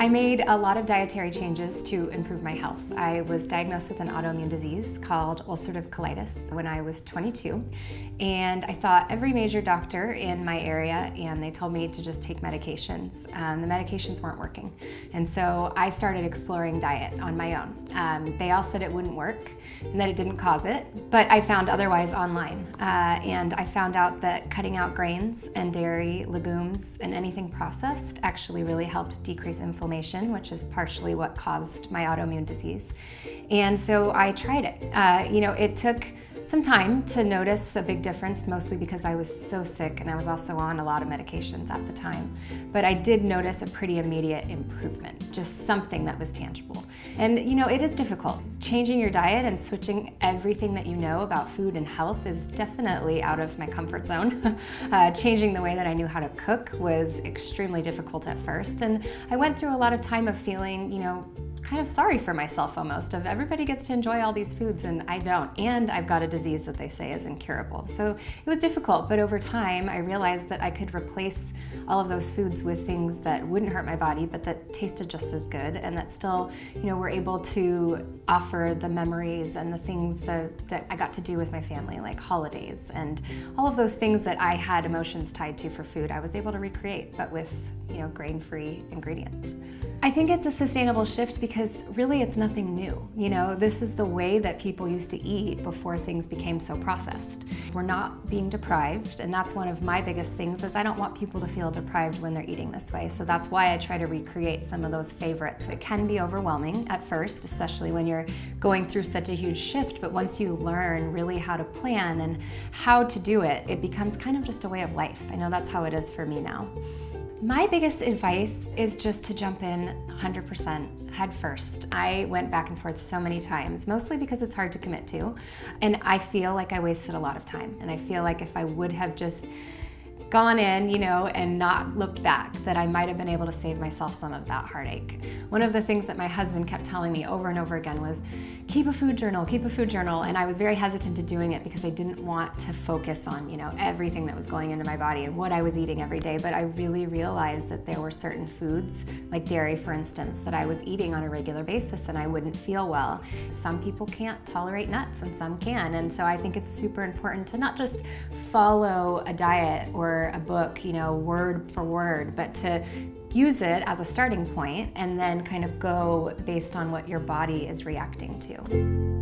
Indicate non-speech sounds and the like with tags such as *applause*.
I made a lot of dietary changes to improve my health. I was diagnosed with an autoimmune disease called ulcerative colitis when I was 22 and I saw every major doctor in my area and they told me to just take medications. Um, the medications weren't working and so I started exploring diet on my own. Um, they all said it wouldn't work and that it didn't cause it, but I found otherwise online. Uh, and I found out that cutting out grains and dairy, legumes, and anything processed actually really helped decrease inflammation, which is partially what caused my autoimmune disease. And so I tried it. Uh, you know, it took some time to notice a big difference, mostly because I was so sick and I was also on a lot of medications at the time. But I did notice a pretty immediate improvement, just something that was tangible. And you know, it is difficult. Changing your diet and switching everything that you know about food and health is definitely out of my comfort zone. *laughs* uh, changing the way that I knew how to cook was extremely difficult at first. And I went through a lot of time of feeling, you know, kind of sorry for myself almost of everybody gets to enjoy all these foods and I don't and I've got a disease that they say is incurable so it was difficult but over time I realized that I could replace all of those foods with things that wouldn't hurt my body but that tasted just as good and that still you know were able to offer the memories and the things that, that I got to do with my family like holidays and all of those things that I had emotions tied to for food I was able to recreate but with you know grain-free ingredients. I think it's a sustainable shift because really it's nothing new. You know, this is the way that people used to eat before things became so processed. We're not being deprived and that's one of my biggest things is I don't want people to feel deprived when they're eating this way. So that's why I try to recreate some of those favorites. It can be overwhelming at first, especially when you're going through such a huge shift, but once you learn really how to plan and how to do it, it becomes kind of just a way of life. I know that's how it is for me now. My biggest advice is just to jump in 100% head first. I went back and forth so many times, mostly because it's hard to commit to. And I feel like I wasted a lot of time. And I feel like if I would have just gone in, you know, and not looked back, that I might have been able to save myself some of that heartache. One of the things that my husband kept telling me over and over again was, keep a food journal, keep a food journal. And I was very hesitant to doing it because I didn't want to focus on, you know, everything that was going into my body and what I was eating every day. But I really realized that there were certain foods, like dairy, for instance, that I was eating on a regular basis and I wouldn't feel well. Some people can't tolerate nuts and some can. And so I think it's super important to not just follow a diet or a book, you know, word for word, but to use it as a starting point and then kind of go based on what your body is reacting to.